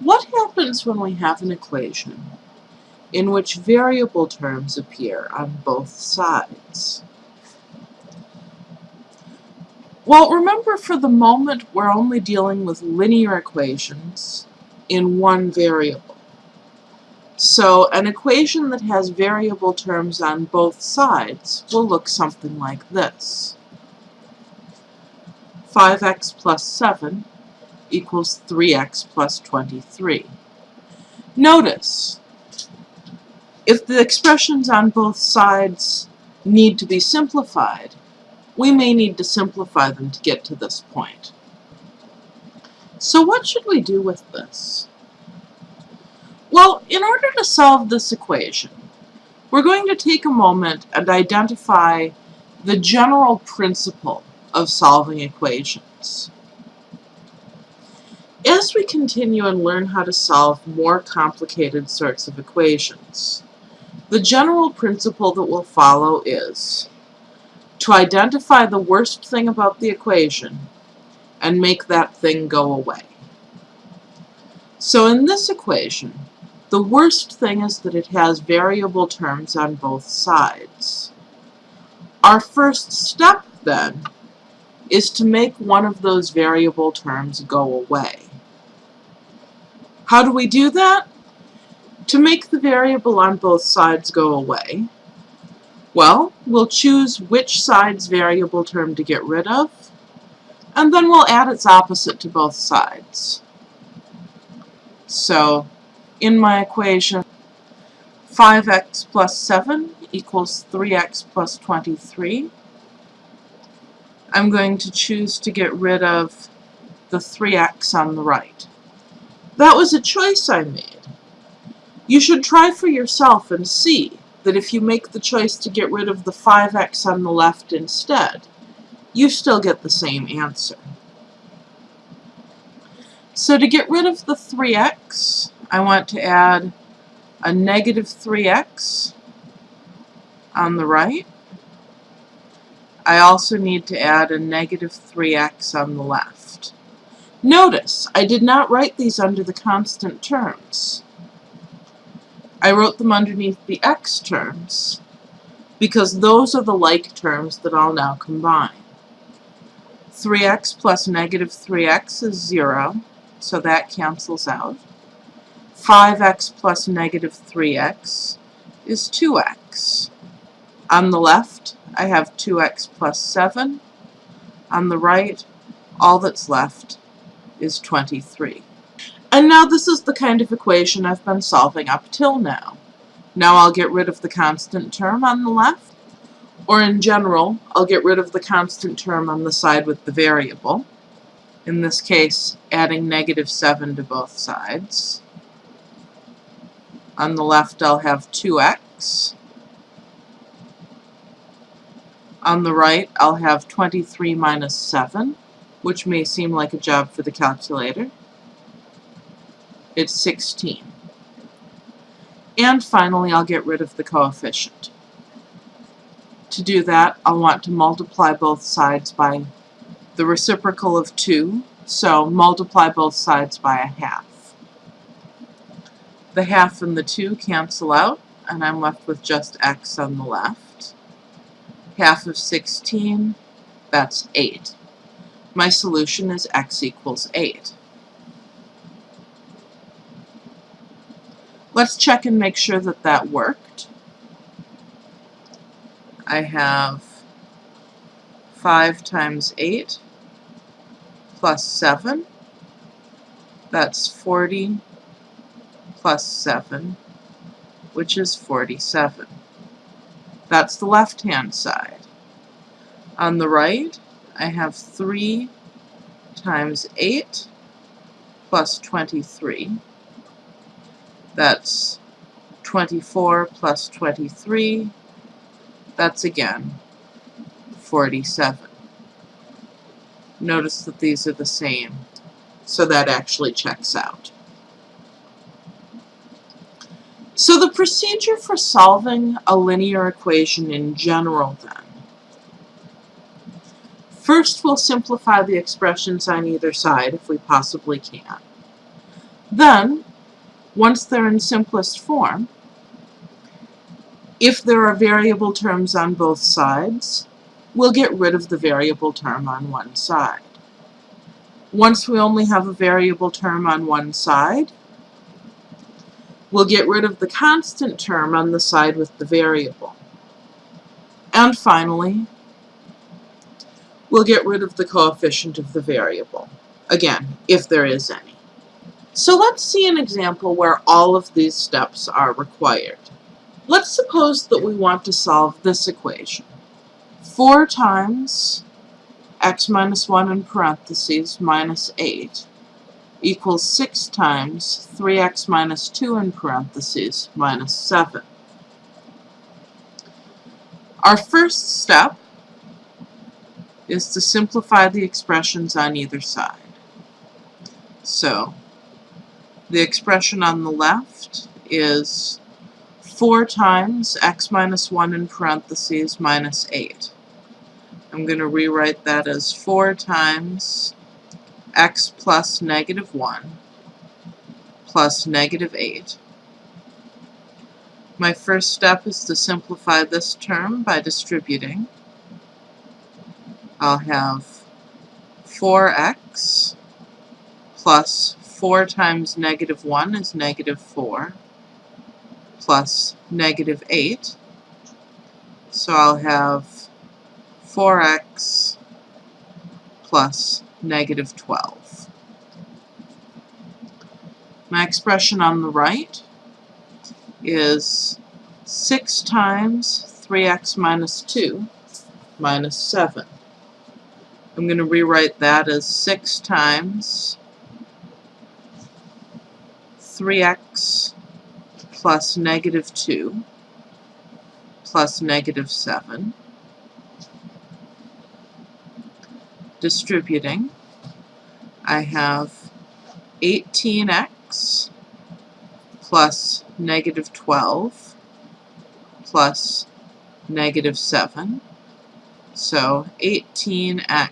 What happens when we have an equation in which variable terms appear on both sides? Well, remember for the moment we're only dealing with linear equations in one variable. So an equation that has variable terms on both sides will look something like this. 5x plus 7 equals 3x plus 23. Notice, if the expressions on both sides need to be simplified, we may need to simplify them to get to this point. So what should we do with this? Well, in order to solve this equation, we're going to take a moment and identify the general principle of solving equations. As we continue and learn how to solve more complicated sorts of equations, the general principle that we'll follow is to identify the worst thing about the equation and make that thing go away. So in this equation, the worst thing is that it has variable terms on both sides. Our first step, then, is to make one of those variable terms go away. How do we do that? To make the variable on both sides go away, well, we'll choose which side's variable term to get rid of, and then we'll add its opposite to both sides. So, in my equation, 5x plus 7 equals 3x plus 23. I'm going to choose to get rid of the 3x on the right. That was a choice I made. You should try for yourself and see that if you make the choice to get rid of the 5x on the left instead, you still get the same answer. So to get rid of the 3x, I want to add a negative 3x on the right. I also need to add a negative 3x on the left. Notice, I did not write these under the constant terms. I wrote them underneath the x terms because those are the like terms that I'll now combine. 3x plus negative 3x is 0, so that cancels out. 5x plus negative 3x is 2x. On the left, I have 2x plus 7. On the right, all that's left is 23. And now this is the kind of equation I've been solving up till now. Now I'll get rid of the constant term on the left, or in general, I'll get rid of the constant term on the side with the variable. In this case, adding negative 7 to both sides. On the left, I'll have 2x. On the right, I'll have 23 minus 7, which may seem like a job for the calculator. It's 16. And finally, I'll get rid of the coefficient. To do that, I'll want to multiply both sides by the reciprocal of 2, so multiply both sides by a half. The half and the 2 cancel out, and I'm left with just x on the left. Half of 16, that's 8. My solution is x equals 8. Let's check and make sure that that worked. I have 5 times 8 plus 7. That's 40 plus 7, which is 47. That's the left-hand side. On the right, I have 3 times 8 plus 23. That's 24 plus 23. That's again 47. Notice that these are the same, so that actually checks out. So the procedure for solving a linear equation in general then. First we'll simplify the expressions on either side if we possibly can. Then, once they're in simplest form, if there are variable terms on both sides, we'll get rid of the variable term on one side. Once we only have a variable term on one side, we'll get rid of the constant term on the side with the variable. And finally, we'll get rid of the coefficient of the variable. Again, if there is any. So let's see an example where all of these steps are required. Let's suppose that we want to solve this equation. 4 times x minus 1 in parentheses minus 8 equals 6 times 3x minus 2 in parentheses minus 7. Our first step is to simplify the expressions on either side. So, the expression on the left is 4 times x minus 1 in parentheses minus 8. I'm going to rewrite that as 4 times x plus negative 1 plus negative 8. My first step is to simplify this term by distributing. I'll have 4x plus 4 times negative 1 is negative 4 plus negative 8. So I'll have 4x plus negative 12. My expression on the right is 6 times 3x minus 2 minus 7. I'm going to rewrite that as 6 times 3x plus negative 2 plus negative 7. Distributing, I have 18x plus negative 12 plus negative 7. So 18x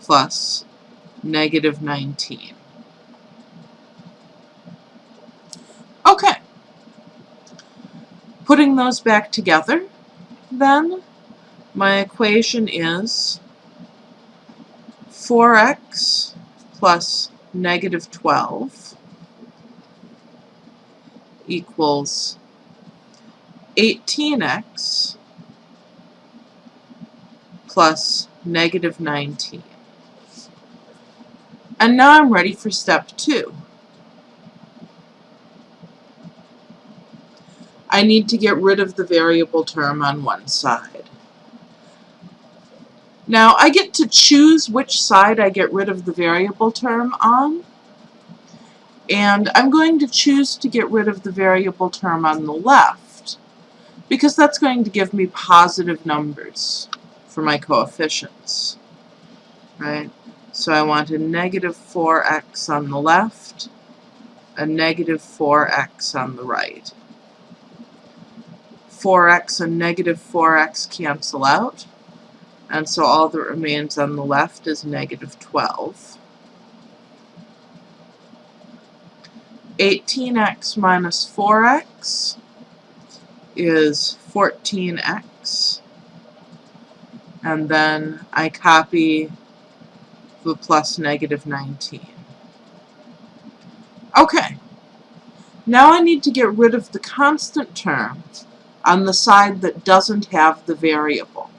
plus negative 19. Okay. Putting those back together, then, my equation is 4x plus negative 12 equals 18x plus negative 19. And now I'm ready for step two. I need to get rid of the variable term on one side. Now, I get to choose which side I get rid of the variable term on, and I'm going to choose to get rid of the variable term on the left, because that's going to give me positive numbers for my coefficients, right? So I want a negative 4x on the left, a negative 4x on the right. 4x and negative 4x cancel out, and so all that remains on the left is negative 12. 18x minus 4x is 14x, and then I copy the plus negative 19. Okay, now I need to get rid of the constant term on the side that doesn't have the variable.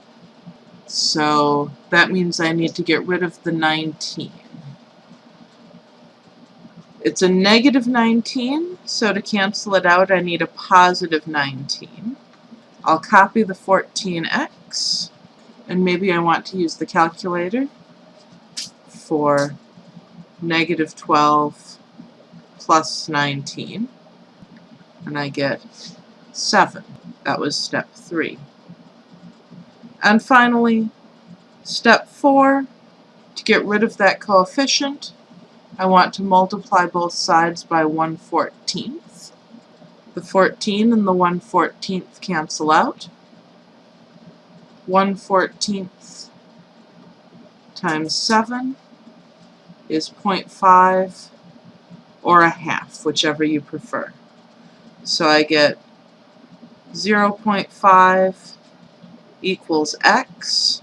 So that means I need to get rid of the 19. It's a negative 19, so to cancel it out I need a positive 19. I'll copy the 14x, and maybe I want to use the calculator for negative 12 plus 19, and I get 7. That was step three. And finally, step four, to get rid of that coefficient, I want to multiply both sides by 1 14th. The 14 and the 1 14th cancel out. 1 14th times 7 is 0.5 or a half, whichever you prefer. So I get 0.5 equals x,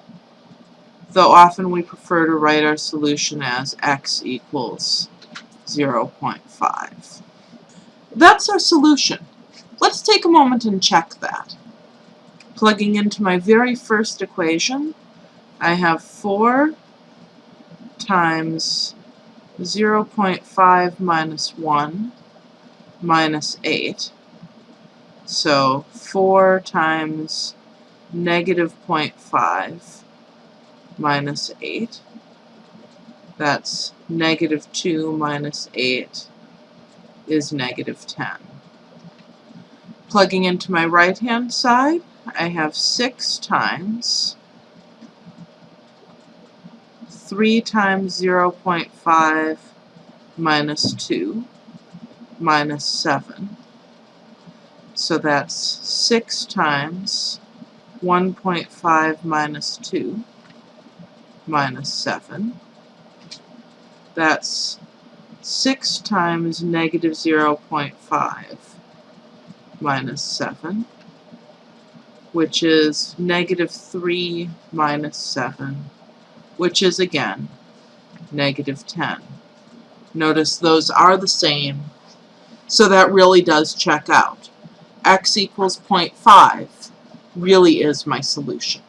though often we prefer to write our solution as x equals 0.5. That's our solution. Let's take a moment and check that. Plugging into my very first equation, I have 4 times 0.5 minus 1 minus 8. So 4 times negative 0.5 minus 8. That's negative 2 minus 8 is negative 10. Plugging into my right hand side, I have 6 times 3 times 0.5 minus 2 minus 7. So that's 6 times 1.5 minus 2 minus 7. That's 6 times negative 0.5 minus 7, which is negative 3 minus 7, which is again negative 10. Notice those are the same, so that really does check out. x equals 0.5 really is my solution.